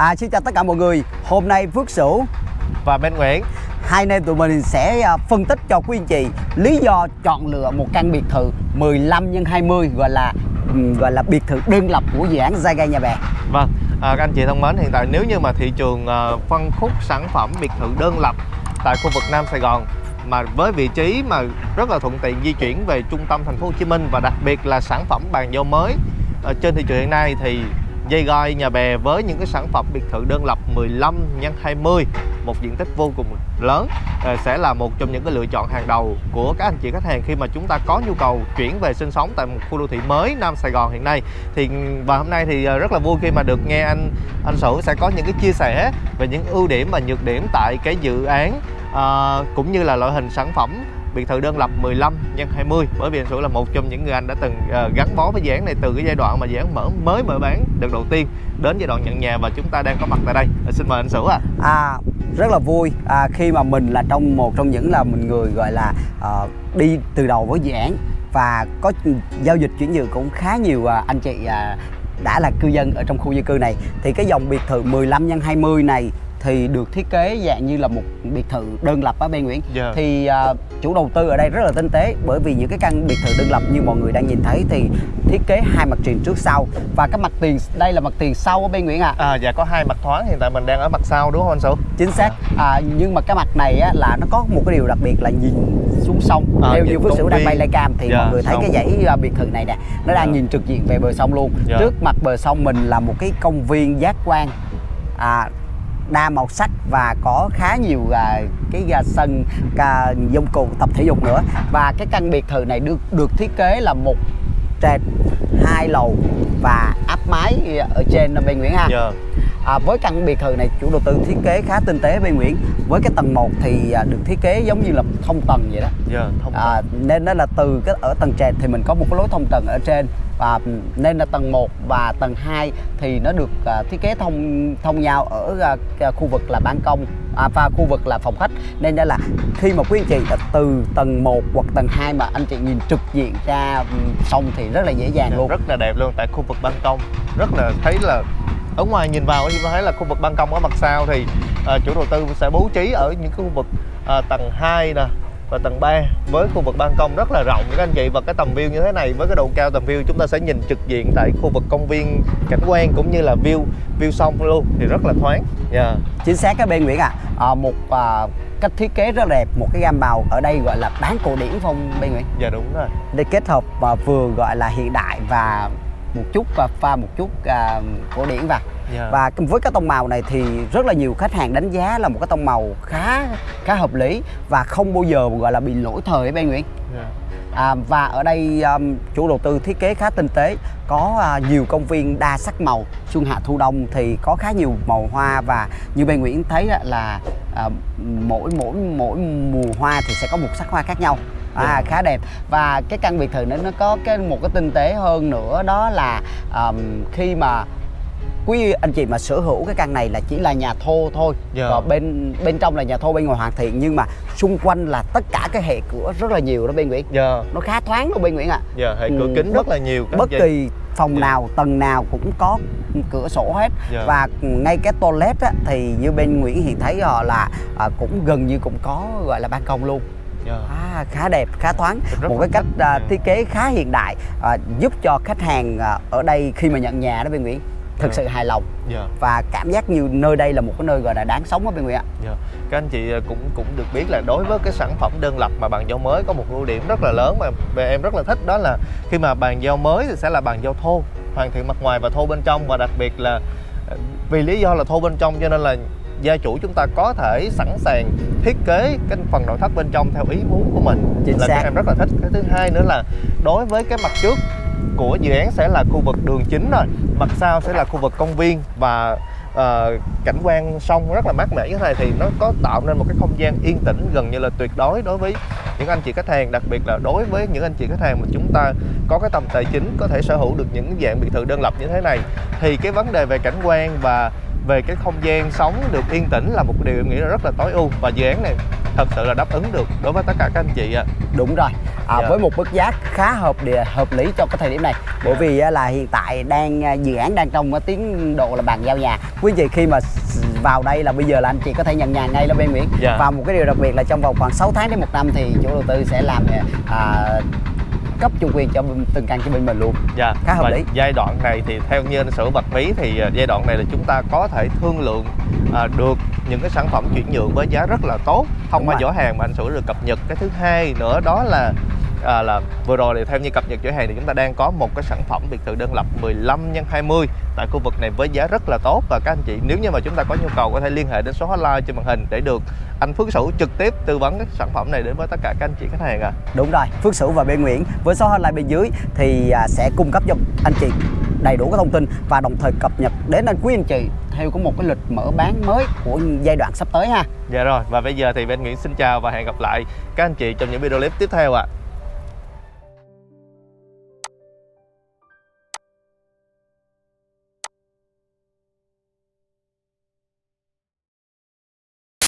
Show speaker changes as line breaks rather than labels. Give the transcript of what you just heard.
À, xin chào tất cả mọi người. Hôm nay Phước Sửu
và Minh Nguyễn
hai anh em tụi mình sẽ à, phân tích cho quý anh chị lý do chọn lựa một căn biệt thự 15 x 20 gọi là ừm, gọi là biệt thự đơn lập của dự án Zaga Nhà Bè.
Vâng, à, các anh chị thân mến, hiện tại nếu như mà thị trường à, phân khúc sản phẩm biệt thự đơn lập tại khu vực Nam Sài Gòn mà với vị trí mà rất là thuận tiện di chuyển về trung tâm thành phố Hồ Chí Minh và đặc biệt là sản phẩm bàn giao mới ở trên thị trường hiện nay thì dây gai nhà bè với những cái sản phẩm biệt thự đơn lập 15 x 20 một diện tích vô cùng lớn ờ, sẽ là một trong những cái lựa chọn hàng đầu của các anh chị khách hàng khi mà chúng ta có nhu cầu chuyển về sinh sống tại một khu đô thị mới Nam Sài Gòn hiện nay. Thì và hôm nay thì ờ, rất là vui khi mà được nghe anh anh Sửu sẽ có những cái chia sẻ về những ưu điểm và nhược điểm tại cái dự án à, cũng như là loại hình sản phẩm biệt thự đơn lập 15 x 20 bởi vì anh Sửu là một trong những người anh đã từng uh, gắn bó với dự án này từ cái giai đoạn mà dự án mở mới mở bán đợt đầu tiên đến giai đoạn nhận nhà và chúng ta đang có mặt tại đây. Ờ, xin mời anh Sửu ạ.
À, rất là vui. À, khi mà mình là trong một trong những là mình người gọi là uh, đi từ đầu với dự án và có giao dịch chuyển nhượng cũng khá nhiều uh, anh chị uh, đã là cư dân ở trong khu dân cư này thì cái dòng biệt thự 15 x 20 này thì được thiết kế dạng như là một biệt thự đơn lập á bên Nguyễn
Dạ.
thì à, chủ đầu tư ở đây rất là tinh tế bởi vì những cái căn biệt thự đơn lập như mọi người đang nhìn thấy thì thiết kế hai mặt tiền trước sau và cái mặt tiền đây là mặt tiền sau ở bên Nguyễn ạ
À, dạ có hai mặt thoáng hiện tại mình đang ở mặt sau đúng không anh Sửu?
chính xác à, nhưng mà cái mặt này á, là nó có một cái điều đặc biệt là nhìn xuống sông
À,
theo như phước sửu đang bay livecam thì
Dạ,
mọi người thấy
sông.
cái dãy à, biệt thự này nè nó đang
Dạ.
nhìn trực diện về bờ sông luôn
Dạ.
trước mặt bờ sông mình là một cái công viên giác quan à, đa màu sắc và có khá nhiều à, cái à, sân à, dụng cụ tập thể dục nữa và cái căn biệt thự này được được thiết kế là một trệt hai lầu và áp mái ở trên bên Nguyễn ha Yeah.
Dạ.
À, với căn biệt thự này chủ đầu tư thiết kế khá tinh tế bên Nguyễn. Với cái tầng 1 thì à, được thiết kế giống như là thông tầng vậy đó.
Dạ, thông
à, nên đó là từ cái ở tầng trệt thì mình có một cái lối thông tầng ở trên. Và nên là tầng 1 và tầng 2 thì nó được à, thiết kế thông thông nhau ở à, cái khu vực là ban công à, và khu vực là phòng khách. Nên đó là khi mà quý anh chị à, từ tầng 1 hoặc tầng 2 mà anh chị nhìn trực diện ra sông thì rất là dễ dàng luôn.
rất là đẹp luôn tại khu vực ban công. Rất là thấy là ở ngoài nhìn vào thì thấy là khu vực ban công ở mặt sau thì à, chủ đầu tư sẽ bố trí ở những cái khu vực à, tầng 2 nè và tầng 3 với khu vực ban công rất là rộng các anh chị và cái tầm view như thế này với cái độ cao tầm view chúng ta sẽ nhìn trực diện tại khu vực công viên cảnh quan cũng như là view view sông luôn thì rất là thoáng Dạ.
chính xác các bên Nguyễn ạ à. một à, cách thiết kế rất đẹp một cái gam màu ở đây gọi là bán cổ điển phong bên Nguyễn
dạ đúng rồi
để kết hợp và vừa gọi là hiện đại và một chút và pha một chút à, cổ điển vào
Dạ.
và với cái tông màu này thì rất là nhiều khách hàng đánh giá là một cái tông màu khá khá hợp lý và không bao giờ gọi là bị lỗi thời ở bên Nguyễn
Dạ.
à, và ở đây um, chủ đầu tư thiết kế khá tinh tế có à, nhiều công viên đa sắc màu xuân hạ thu đông thì có khá nhiều màu hoa và như bên Nguyễn thấy là à, mỗi mỗi mỗi mùa hoa thì sẽ có một sắc hoa khác nhau à, khá đẹp và cái căn biệt thự nó nó có cái một cái tinh tế hơn nữa đó là um, khi mà quý anh chị mà sở hữu cái căn này là chỉ là nhà thô thôi
Dạ.
và bên bên trong là nhà thô bên ngoài hoàn thiện nhưng mà xung quanh là tất cả cái hệ cửa rất là nhiều đó bên Nguyễn
Dạ.
nó khá thoáng luôn bên Nguyễn ạ
Dạ, hệ cửa
Ừ,
kính
bất-
rất là nhiều
bất kỳ phòng
Dạ.
nào tầng nào cũng có cửa sổ hết
Dạ.
và ngay cái toilet á, thì như bên Nguyễn Hiền thấy họ là à, cũng gần như cũng có gọi là ban công luôn
Dạ.
à, khá đẹp khá thoáng
Rất
một cái cách
thích.
à,
Dạ.
thiết kế khá hiện đại à, giúp cho khách hàng à, ở đây khi mà nhận nhà đó bên Nguyễn thực
Dạ.
sự hài lòng
Dạ.
và cảm giác như nơi đây là một cái nơi gọi là đáng sống ở bên Nguyễn ạ
Dạ. Các anh chị cũng cũng được biết là đối với cái sản phẩm đơn lập mà bàn giao mới có một ưu điểm rất là lớn mà em rất là thích đó là khi mà bàn giao mới thì sẽ là bàn giao thô hoàn thiện mặt ngoài và thô bên trong và đặc biệt là vì lý do là thô bên trong cho nên là gia chủ chúng ta có thể sẵn sàng thiết kế cái phần nội thất bên trong theo ý muốn của mình.
Chính
là
xác.
cái em rất là thích. Cái thứ hai nữa là đối với cái mặt trước của dự án sẽ là khu vực đường chính rồi mặt sau sẽ là khu vực công viên và ờ, cảnh quan sông rất là mát mẻ. Như thế này thì nó có tạo nên một cái không gian yên tĩnh gần như là tuyệt đối đối với những anh chị khách hàng đặc biệt là đối với những anh chị khách hàng mà chúng ta có cái tầm tài chính có thể sở hữu được những dạng biệt thự đơn lập như thế này. Thì cái vấn đề về cảnh quan và về cái không gian sống được yên tĩnh là một điều em nghĩ là rất là tối ưu và dự án này thật sự là đáp ứng được đối với tất cả các anh chị ạ
đúng rồi à,
Dạ.
với một mức giá khá hợp địa hợp lý cho cái thời điểm này bởi
Dạ.
vì á, là hiện tại đang à, dự án đang trong cái tiến độ là bàn giao nhà quý vị khi mà vào đây là bây giờ là anh chị có thể nhận nhà ngay là bên Nguyễn
Dạ.
và một cái điều đặc biệt là trong vòng khoảng 6 tháng đến một năm thì chủ đầu tư sẽ làm à, cấp chủ quyền cho từng căn cho bên mình luôn
Dạ.
Khá hợp lý.
Giai đoạn này thì theo như anh Sử bật mí thì à, giai đoạn này là chúng ta có thể thương lượng à, được những cái sản phẩm chuyển nhượng với giá rất là tốt thông
Đúng
qua
rồi.
giỏ hàng mà anh Sử được cập nhật. Cái thứ hai nữa đó là à, là vừa rồi thì theo như cập nhật giỏ hàng thì chúng ta đang có một cái sản phẩm biệt thự đơn lập 15 x 20 tại khu vực này với giá rất là tốt và các anh chị nếu như mà chúng ta có nhu cầu có thể liên hệ đến số hotline trên màn hình để được anh Phước Sửu trực tiếp tư vấn cái sản phẩm này đến với tất cả các anh chị khách hàng ạ.
Đúng rồi, Phước Sửu và bên Nguyễn với số hotline bên dưới thì à, sẽ cung cấp cho anh chị đầy đủ các thông tin và đồng thời cập nhật đến anh quý anh chị theo có một cái lịch mở bán mới của giai đoạn sắp tới ha.
Dạ rồi và bây giờ thì bên Nguyễn xin chào và hẹn gặp lại các anh chị trong những video clip tiếp theo ạ.